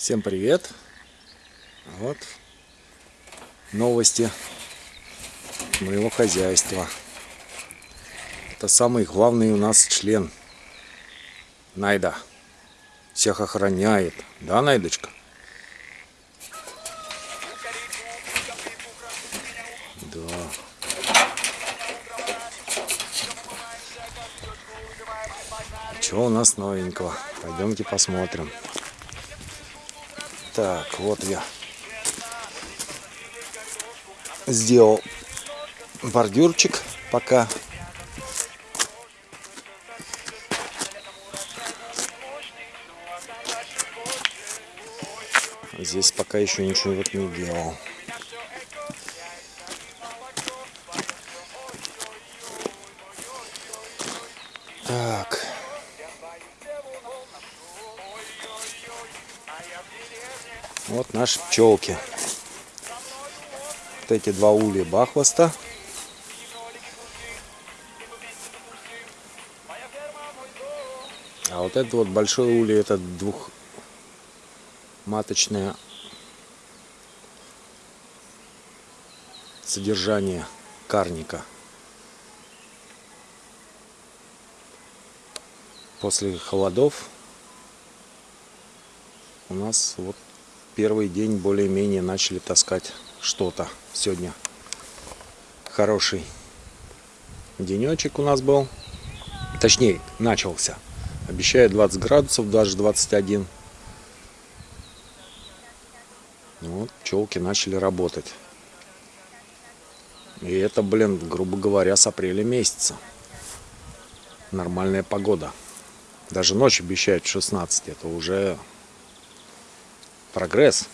Всем привет! Вот новости моего хозяйства. Это самый главный у нас член. Найда. Всех охраняет. Да, Найдочка? Да. Что у нас новенького? Пойдемте посмотрим. Так, вот я сделал бордюрчик пока. Здесь пока еще ничего вот не делал. Так. Вот наши пчелки. Вот эти два улья бахвоста. А вот это вот большой улей, это двухматочное содержание карника. После холодов у нас вот первый день более-менее начали таскать что-то сегодня. Хороший денечек у нас был. Точнее, начался. Обещает 20 градусов, даже 21. Вот, пчелки начали работать. И это, блин, грубо говоря, с апреля месяца. Нормальная погода. Даже ночь обещают 16. Это уже прогресс.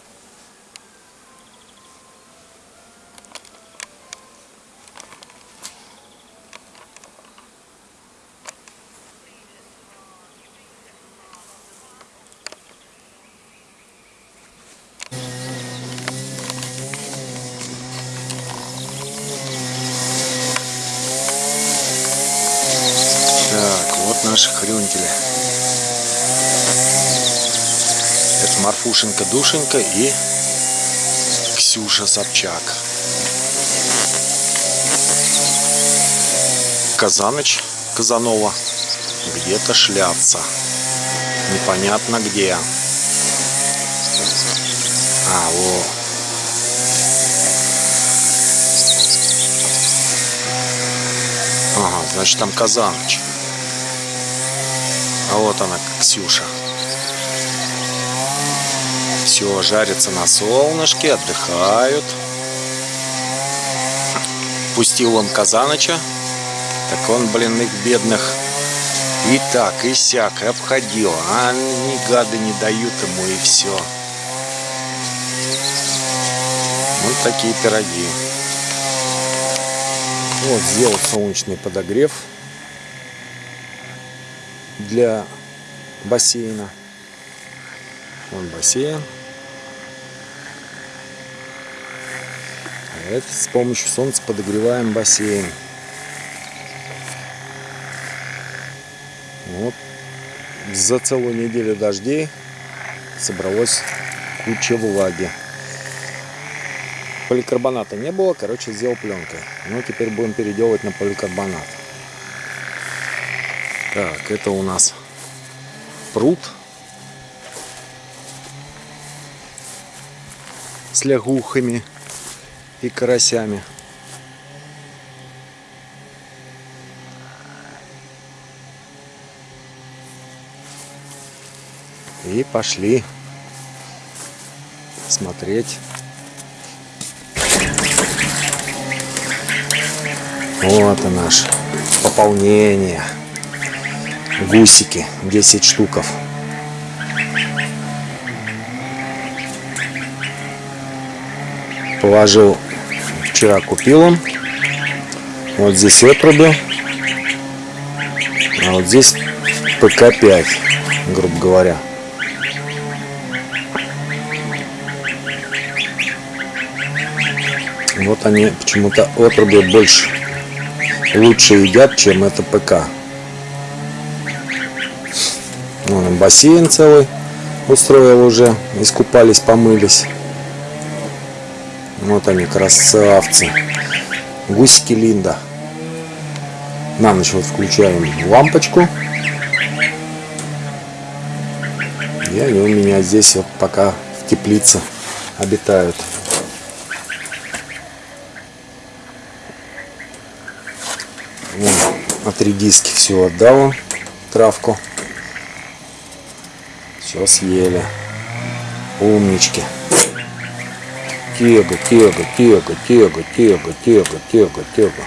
Так, вот наши хрюнтели. Марфушенька Душенька и Ксюша Собчак. Казаныч Казанова где-то шляться. Непонятно где. А, во. Ага, значит там Казаныч. А вот она, Ксюша. Все, жарятся на солнышке, отдыхают. Пустил он Казаныча. Так он, блин, их бедных и так, и сяк, обходил. А ни гады не дают ему, и все. Вот такие пироги. Вот, сделал солнечный подогрев для бассейна. Вон бассейн. Это с помощью солнца подогреваем бассейн. Вот. За целую неделю дождей собралось куча влаги. Поликарбоната не было, короче, сделал пленкой. Ну, теперь будем переделывать на поликарбонат. Так, это у нас пруд с лягухами и карасями. И пошли смотреть. Вот и наше пополнение. Гусики, 10 штуков. Положил, вчера купил он. Вот здесь отруби. А вот здесь ПК-5, грубо говоря. Вот они почему-то отруби больше лучше едят, чем это ПК. Вон бассейн целый. устроил уже. Искупались, помылись. Вот они, красавцы. Гусики Линда. На ночь вот включаем лампочку. И они у меня здесь вот пока в теплице обитают. Вон, от редиски все отдал травку. Все съели. Умнички. Тега, тега, тега, тега, тега, тега, тега, тега.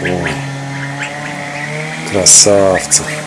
Ой, красавцы.